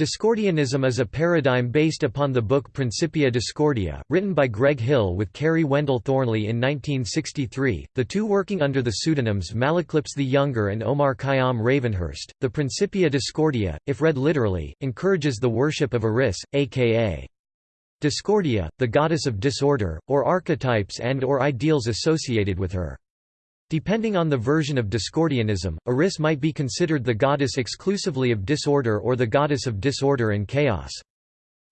Discordianism is a paradigm based upon the book Principia Discordia, written by Greg Hill with Kerry Wendell Thornley in 1963, the two working under the pseudonyms Malaclypse the Younger and Omar Khayyam Ravenhurst. The Principia Discordia, if read literally, encourages the worship of Eris, aka Discordia, the goddess of disorder, or archetypes and or ideals associated with her. Depending on the version of Discordianism, Eris might be considered the goddess exclusively of disorder or the goddess of disorder and chaos.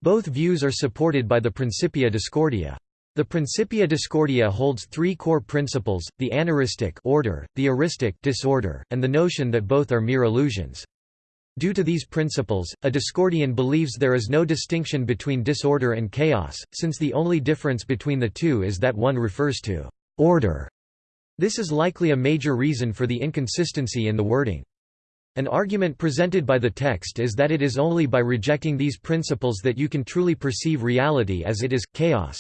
Both views are supported by the Principia Discordia. The Principia Discordia holds three core principles, the aneristic order, the eristic disorder, and the notion that both are mere illusions. Due to these principles, a Discordian believes there is no distinction between disorder and chaos, since the only difference between the two is that one refers to order this is likely a major reason for the inconsistency in the wording. An argument presented by the text is that it is only by rejecting these principles that you can truly perceive reality as it is, chaos.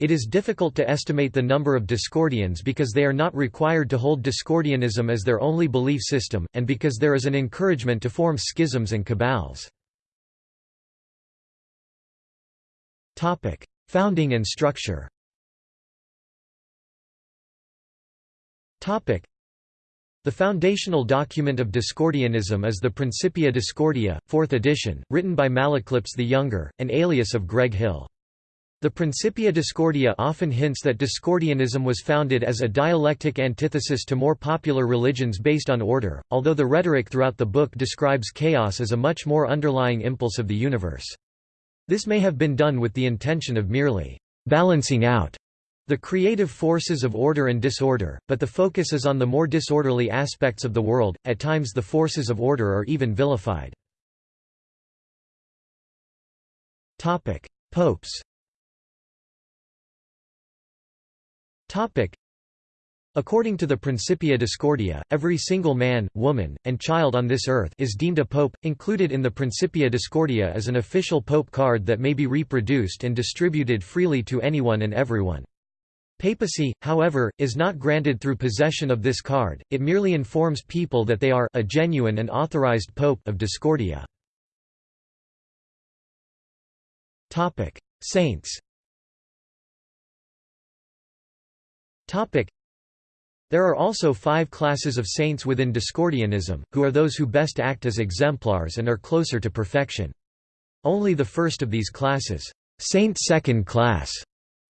It is difficult to estimate the number of Discordians because they are not required to hold Discordianism as their only belief system, and because there is an encouragement to form schisms and cabals. Founding and structure The foundational document of Discordianism is the Principia Discordia, 4th edition, written by Malaclypse the Younger, an alias of Greg Hill. The Principia Discordia often hints that Discordianism was founded as a dialectic antithesis to more popular religions based on order, although the rhetoric throughout the book describes chaos as a much more underlying impulse of the universe. This may have been done with the intention of merely balancing out the creative forces of order and disorder, but the focus is on the more disorderly aspects of the world, at times the forces of order are even vilified. Popes According to the Principia Discordia, every single man, woman, and child on this earth is deemed a pope. Included in the Principia Discordia is an official pope card that may be reproduced and distributed freely to anyone and everyone. Papacy, however, is not granted through possession of this card, it merely informs people that they are a genuine and authorized pope of Discordia. Saints There are also five classes of saints within Discordianism, who are those who best act as exemplars and are closer to perfection. Only the first of these classes, Saint Second Class,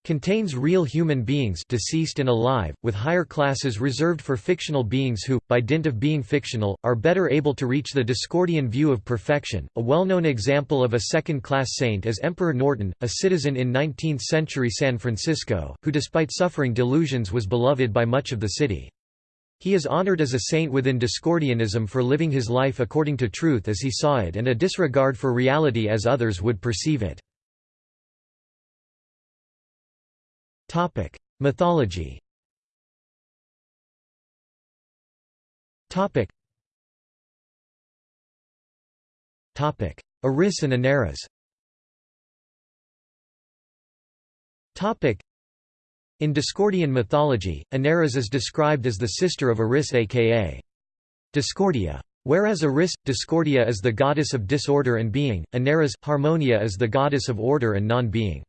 Contains real human beings deceased and alive, with higher classes reserved for fictional beings who, by dint of being fictional, are better able to reach the Discordian view of perfection. A well-known example of a second-class saint is Emperor Norton, a citizen in 19th-century San Francisco, who despite suffering delusions was beloved by much of the city. He is honored as a saint within Discordianism for living his life according to truth as he saw it and a disregard for reality as others would perceive it. Topic: Mythology. Topic. Topic: and Aneris. Topic. In Discordian mythology, Aneris is described as the sister of Eris aka Discordia. Whereas Eris, Discordia is the goddess of disorder and being, Aneris, Harmonia is the goddess of order and non-being.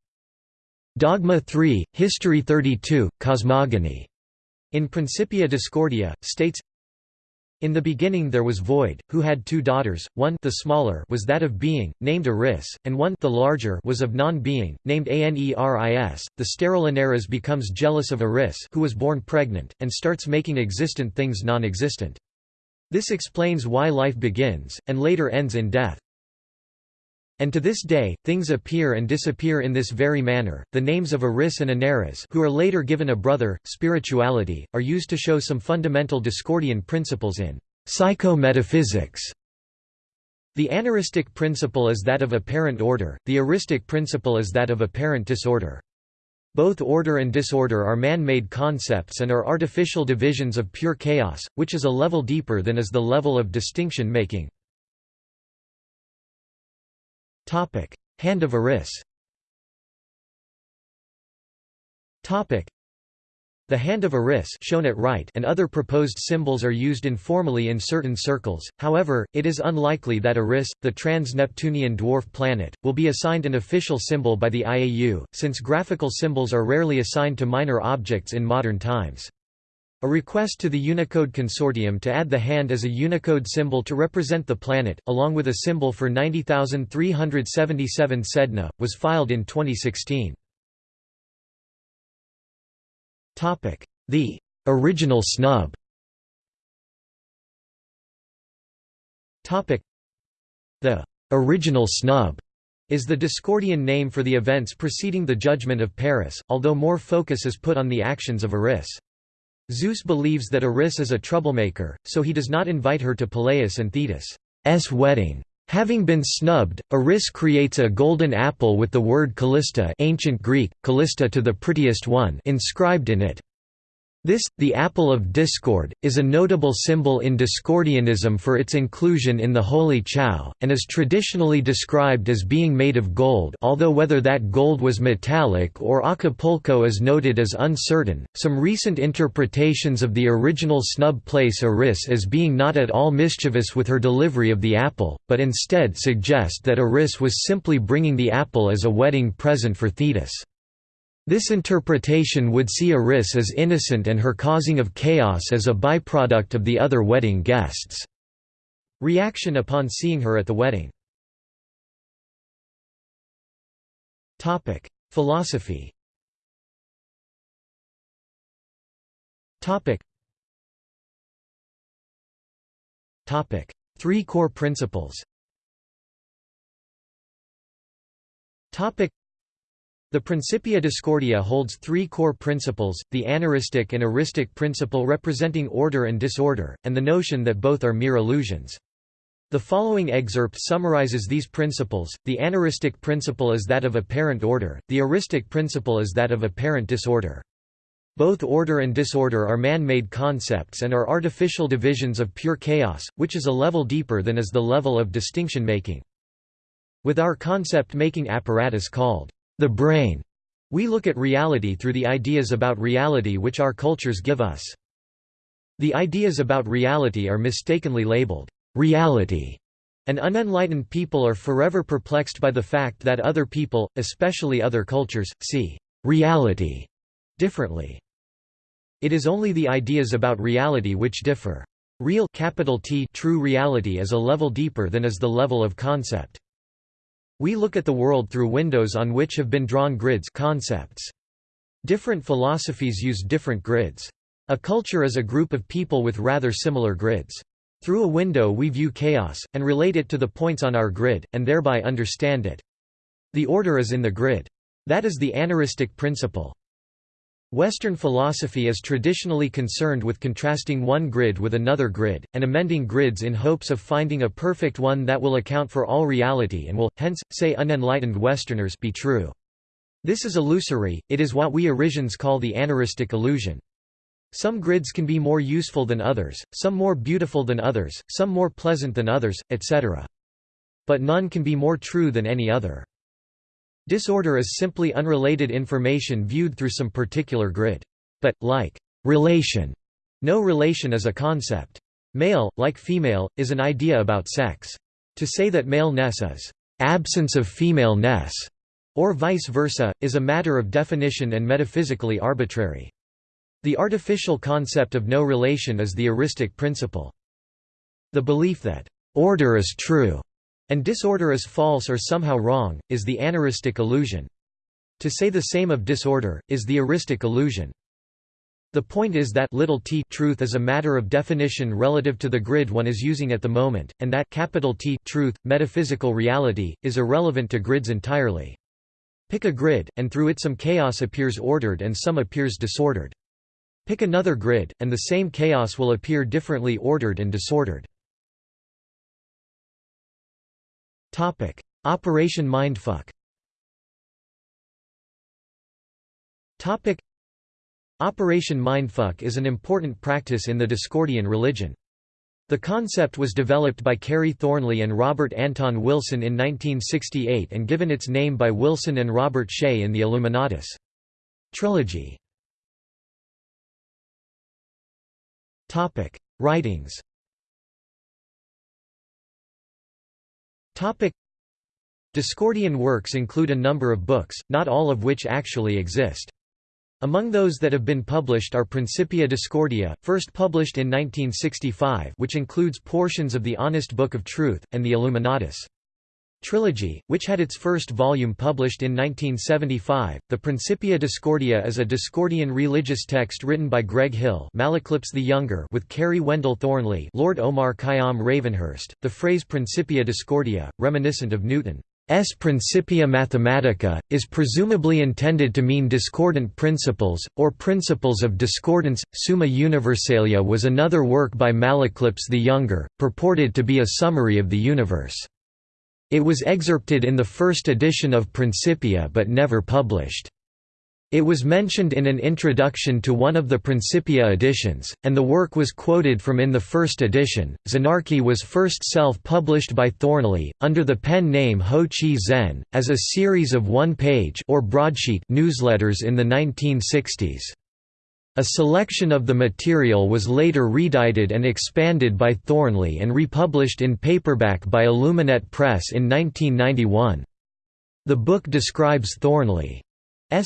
Dogma 3, History 32, Cosmogony, in Principia Discordia, states in the beginning there was Void, who had two daughters, one the smaller was that of being, named Eris, and one the larger was of non-being, named Aneris. The sterile Aneris becomes jealous of Eris who was born pregnant, and starts making existent things non-existent. This explains why life begins, and later ends in death. And to this day, things appear and disappear in this very manner. The names of Eris and Aneris, who are later given a brother, spirituality, are used to show some fundamental Discordian principles in psychometaphysics. The aneristic principle is that of apparent order, the eristic principle is that of apparent disorder. Both order and disorder are man-made concepts and are artificial divisions of pure chaos, which is a level deeper than is the level of distinction-making. Hand of Eris. The hand of Eris shown at right and other proposed symbols are used informally in certain circles, however, it is unlikely that Eris, the trans-Neptunian dwarf planet, will be assigned an official symbol by the IAU, since graphical symbols are rarely assigned to minor objects in modern times. A request to the Unicode Consortium to add the hand as a Unicode symbol to represent the planet, along with a symbol for 90,377 Sedna, was filed in 2016. The original snub The original snub is the Discordian name for the events preceding the Judgment of Paris, although more focus is put on the actions of Eris. Zeus believes that Eris is a troublemaker, so he does not invite her to Peleus and Thetis' wedding. Having been snubbed, Eris creates a golden apple with the word Kallisti ancient Greek, Callista to the prettiest one inscribed in it. This, the apple of discord, is a notable symbol in Discordianism for its inclusion in the Holy Chao, and is traditionally described as being made of gold although whether that gold was metallic or Acapulco is noted as uncertain. Some recent interpretations of the original snub place Eris as being not at all mischievous with her delivery of the apple, but instead suggest that Eris was simply bringing the apple as a wedding present for Thetis. This interpretation would see Eris as innocent and her causing of chaos as a byproduct of the other wedding guests' reaction upon seeing her at the wedding. Philosophy Three core principles the Principia Discordia holds three core principles, the aneristic and eristic principle representing order and disorder, and the notion that both are mere illusions. The following excerpt summarizes these principles, the aneristic principle is that of apparent order, the eristic principle is that of apparent disorder. Both order and disorder are man-made concepts and are artificial divisions of pure chaos, which is a level deeper than is the level of distinction-making. With our concept-making apparatus called the brain. We look at reality through the ideas about reality which our cultures give us. The ideas about reality are mistakenly labeled reality, and unenlightened people are forever perplexed by the fact that other people, especially other cultures, see reality differently. It is only the ideas about reality which differ. Real capital T true reality is a level deeper than is the level of concept. We look at the world through windows on which have been drawn grids concepts. Different philosophies use different grids. A culture is a group of people with rather similar grids. Through a window we view chaos, and relate it to the points on our grid, and thereby understand it. The order is in the grid. That is the aneristic principle. Western philosophy is traditionally concerned with contrasting one grid with another grid, and amending grids in hopes of finding a perfect one that will account for all reality and will, hence, say unenlightened Westerners be true. This is illusory, it is what we Erisians call the aneristic illusion. Some grids can be more useful than others, some more beautiful than others, some more pleasant than others, etc. But none can be more true than any other. Disorder is simply unrelated information viewed through some particular grid. But, like relation, no relation is a concept. Male, like female, is an idea about sex. To say that maleness is absence of femaleness, or vice versa, is a matter of definition and metaphysically arbitrary. The artificial concept of no relation is the eristic principle. The belief that order is true and disorder is false or somehow wrong, is the aneristic illusion. To say the same of disorder, is the eristic illusion. The point is that little t truth is a matter of definition relative to the grid one is using at the moment, and that capital T truth, metaphysical reality, is irrelevant to grids entirely. Pick a grid, and through it some chaos appears ordered and some appears disordered. Pick another grid, and the same chaos will appear differently ordered and disordered. Topic: Operation Mindfuck. Topic: Operation Mindfuck is an important practice in the Discordian religion. The concept was developed by Kerry Thornley and Robert Anton Wilson in 1968 and given its name by Wilson and Robert Shea in the Illuminatus trilogy. Topic: Writings. Discordian works include a number of books, not all of which actually exist. Among those that have been published are Principia Discordia, first published in 1965 which includes portions of the Honest Book of Truth, and the Illuminatus. Trilogy, which had its first volume published in 1975. The Principia Discordia is a Discordian religious text written by Greg Hill, Malaclypse the Younger, with Kerry Wendell Thornley, Lord Omar Khayyam Ravenhurst. The phrase Principia Discordia, reminiscent of Newton's. Principia Mathematica, is presumably intended to mean discordant principles, or principles of discordance. Summa Universalia was another work by Malaclypse the Younger, purported to be a summary of the universe. It was excerpted in the first edition of Principia but never published. It was mentioned in an introduction to one of the Principia editions, and the work was quoted from in the first edition. Xenarchy was first self published by Thornley, under the pen name Ho Chi Zen, as a series of one page or broadsheet newsletters in the 1960s. A selection of the material was later redited and expanded by Thornley and republished in paperback by Illuminet Press in 1991. The book describes Thornley's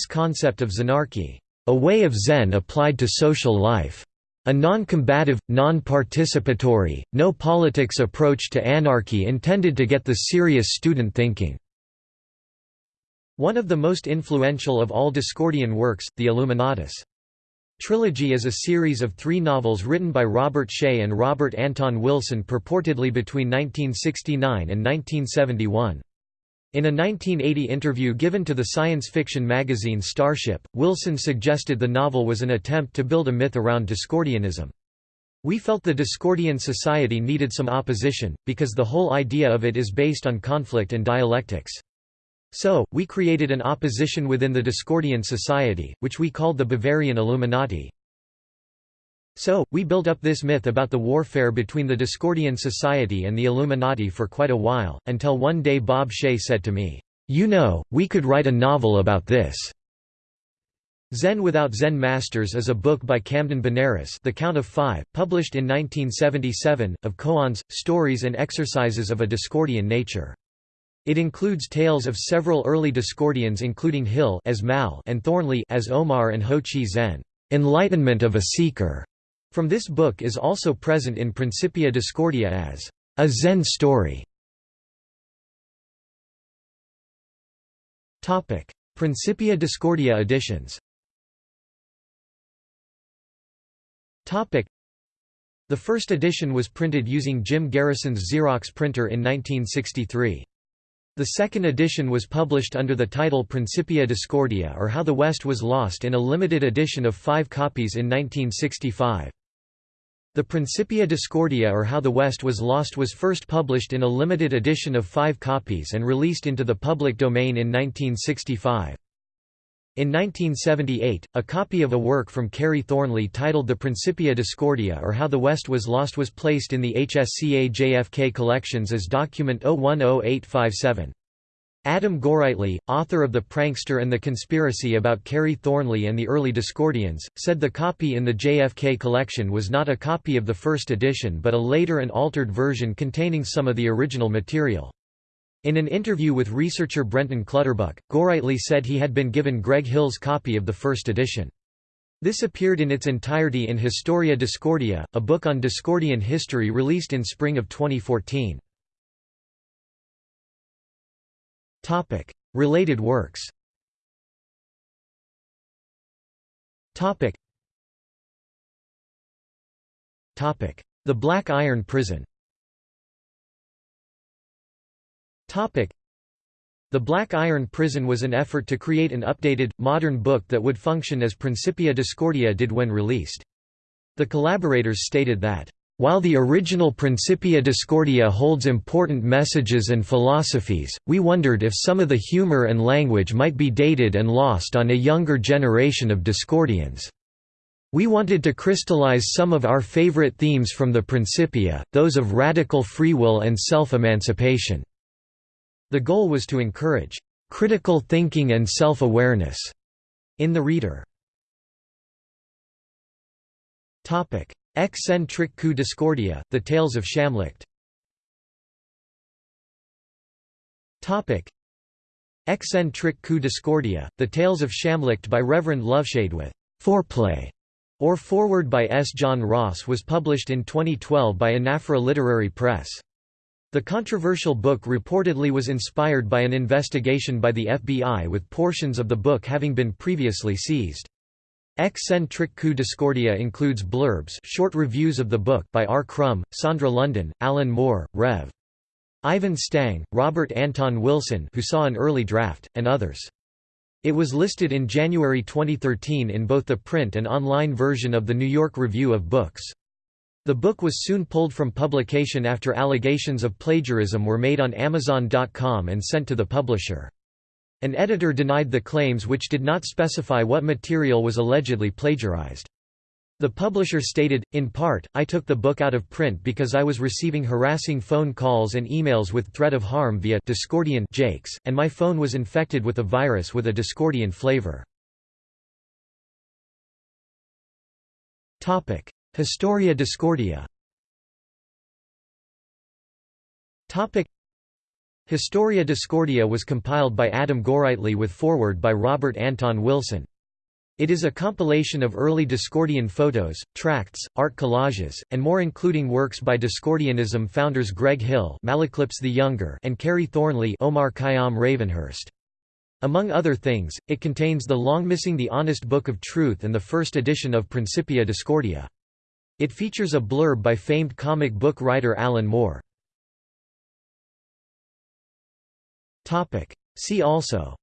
concept of Xenarchy, a way of Zen applied to social life. A non-combative, non-participatory, no-politics approach to anarchy intended to get the serious student thinking. One of the most influential of all Discordian works, the Illuminatus. Trilogy is a series of three novels written by Robert Shea and Robert Anton Wilson purportedly between 1969 and 1971. In a 1980 interview given to the science fiction magazine Starship, Wilson suggested the novel was an attempt to build a myth around Discordianism. We felt the Discordian society needed some opposition, because the whole idea of it is based on conflict and dialectics. So, we created an opposition within the Discordian society, which we called the Bavarian Illuminati. So, we built up this myth about the warfare between the Discordian Society and the Illuminati for quite a while, until one day Bob Shea said to me, "'You know, we could write a novel about this." Zen Without Zen Masters is a book by Camden Benares The Count of Five, published in 1977, of koans, stories and exercises of a Discordian nature. It includes tales of several early Discordians including Hill as Mal and Thornley as Omar and Ho Chi Zen, "'Enlightenment of a Seeker' from this book is also present in Principia Discordia as a Zen story. Topic: Principia Discordia editions Topic: The first edition was printed using Jim Garrison's Xerox printer in 1963. The second edition was published under the title Principia Discordia or How the West Was Lost in a limited edition of five copies in 1965. The Principia Discordia or How the West Was Lost was first published in a limited edition of five copies and released into the public domain in 1965. In 1978, a copy of a work from Kerry Thornley titled The Principia Discordia or How the West Was Lost was placed in the HSCA JFK collections as document 010857. Adam Gorightly, author of The Prankster and the Conspiracy about Kerry Thornley and the Early Discordians, said the copy in the JFK collection was not a copy of the first edition but a later and altered version containing some of the original material. In an interview with researcher Brenton Clutterbuck, Gorightly said he had been given Greg Hill's copy of the first edition. This appeared in its entirety in Historia Discordia, a book on Discordian history released in spring of 2014. Topic: Related works. Topic. Topic: The Black Iron Prison. The Black Iron Prison was an effort to create an updated, modern book that would function as Principia Discordia did when released. The collaborators stated that while the original Principia Discordia holds important messages and philosophies, we wondered if some of the humor and language might be dated and lost on a younger generation of Discordians. We wanted to crystallize some of our favorite themes from the Principia, those of radical free will and self-emancipation. The goal was to encourage critical thinking and self-awareness in the reader. Ex-Sen Trick Coup Discordia, The Tales of Shamlicht Ex-Sen Trick Coup Discordia, The Tales of Shamlicht by Reverend Loveshade with Foreplay, or Foreword by S. John Ross was published in 2012 by Anaphora Literary Press. The controversial book reportedly was inspired by an investigation by the FBI with portions of the book having been previously seized. Ex-Sen Coup Discordia includes blurbs short reviews of the book by R. Crumb, Sandra London, Alan Moore, Rev. Ivan Stang, Robert Anton Wilson who saw an early draft, and others. It was listed in January 2013 in both the print and online version of the New York Review of Books. The book was soon pulled from publication after allegations of plagiarism were made on Amazon.com and sent to the publisher. An editor denied the claims which did not specify what material was allegedly plagiarized. The publisher stated, in part, I took the book out of print because I was receiving harassing phone calls and emails with threat of harm via Discordian jakes, and my phone was infected with a virus with a Discordian flavor. Historia Discordia Historia Discordia was compiled by Adam Gorightly with foreword by Robert Anton Wilson. It is a compilation of early Discordian photos, tracts, art collages, and more including works by Discordianism founders Greg Hill Malaclypse the Younger and Kerry Thornley Omar Khayyam Ravenhurst. Among other things, it contains the long-missing The Honest Book of Truth and the first edition of Principia Discordia. It features a blurb by famed comic book writer Alan Moore. Topic. See also.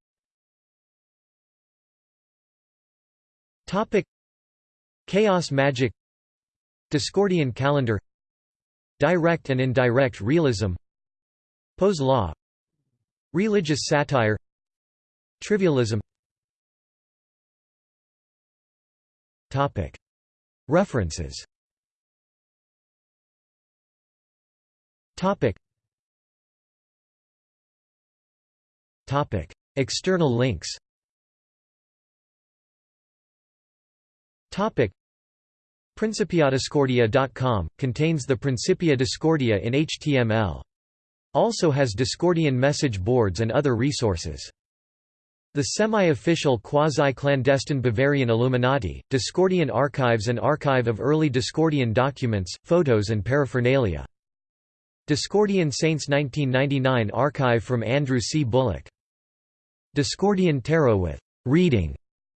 Topic. Chaos magic. Discordian calendar. Direct and indirect realism. Poe's law. Religious satire. Trivialism. Topic. References Topic Topic. External links Topic. Principiadiscordia.com, contains the Principia Discordia in HTML. Also has Discordian message boards and other resources. The semi-official quasi-clandestine Bavarian Illuminati, Discordian Archives and Archive of early Discordian documents, photos and paraphernalia. Discordian Saints 1999 archive from Andrew C. Bullock Discordian Tarot with reading.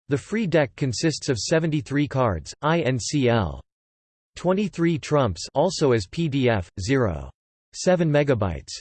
The free deck consists of 73 cards, INCL. 23 trumps also as PDF, 0. 7 megabytes.